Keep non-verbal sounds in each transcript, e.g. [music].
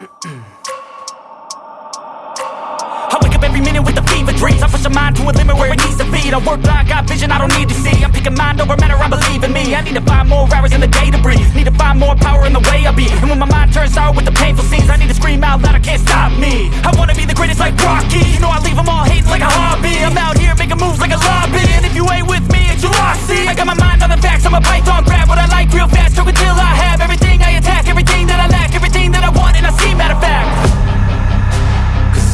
I wake up every minute with a fever dreams. I push my mind to a limit where it needs to be. I work blind, got vision I don't need to see. I'm picking mind over matter, I believe in me. I need to find more hours in the day to breathe. Need to find more power in the way I be. And when my mind turns sour with the painful scenes I need to scream out loud, I can't stop me. I wanna be the greatest like Rocky. You know I leave them all hating like a hobby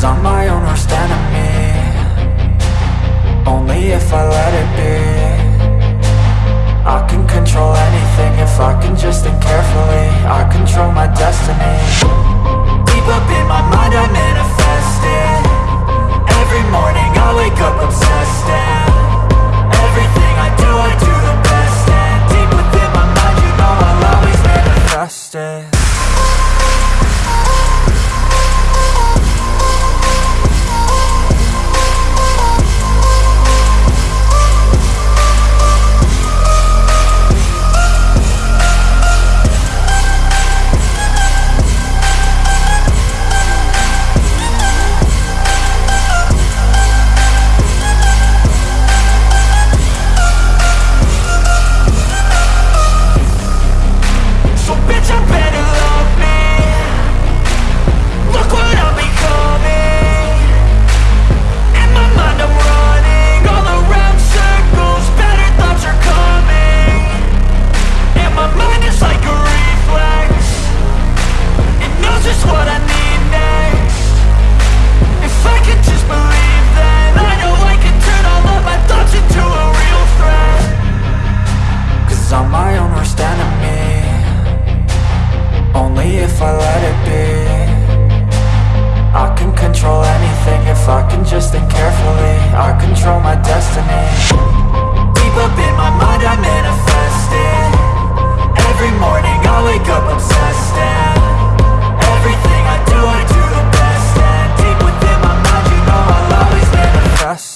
I'm my own worst enemy. Only if I let it be. I can control anything if I can just think carefully. I control my destiny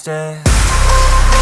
manifest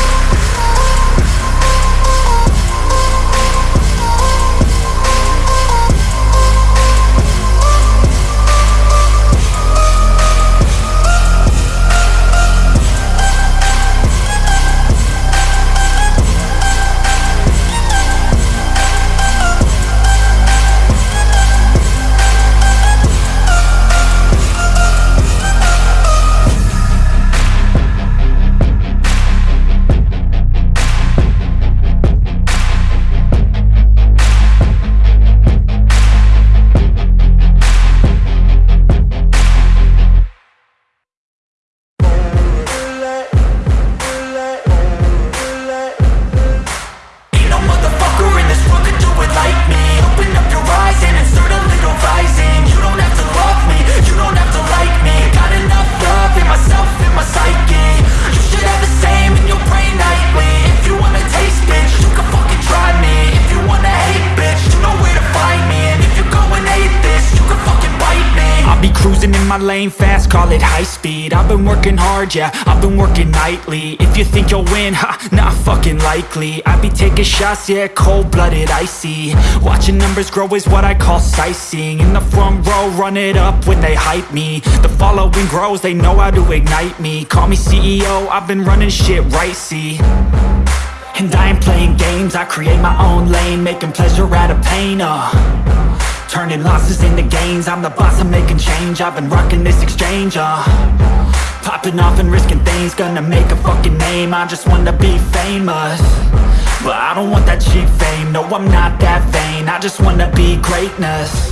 my lane fast, call it high speed. I've been working hard, yeah, I've been working nightly. If you think you'll win, ha, not fucking likely. I be taking shots, yeah, cold-blooded, icy. Watching numbers grow is what I call sightseeing. In the front row, run it up when they hype me. The following grows, they know how to ignite me. Call me CEO, I've been running shit right, see. And I ain't playing games, I create my own lane Making pleasure out of pain, uh Turning losses into gains. I'm the boss, I'm making change. I've been rocking this exchange, uh. Popping off and risking things. Gonna make a fucking name. I just wanna be famous. But I don't want that cheap fame. No, I'm not that vain. I just wanna be greatness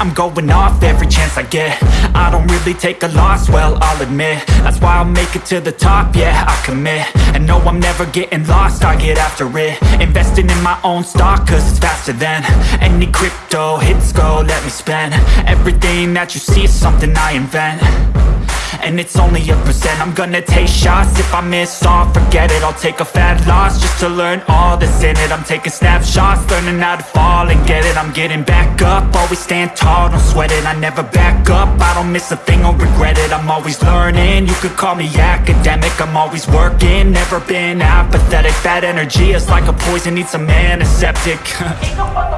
I'm going off every chance I get. I don't really take a loss, well, I'll admit. That's why I'll make it to the top, yeah, I commit. And no, I'm never getting lost, I get after it. Investing in my own stock, cause it's faster than Any crypto hits go, let me spend. Everything that you see is something I invent and it's only a percent. I'm gonna take shots. If I miss all Forget it, I'll take a fat loss Just to learn all that's in it. I'm taking snapshots, learning how to fall and get it. I'm getting back up, always stand tall Don't sweat it, I never back up. I don't miss a thing or regret it. I'm always learning, you could call me academic. I'm always working, never been apathetic. That energy is like a poison, needs a antiseptic [laughs]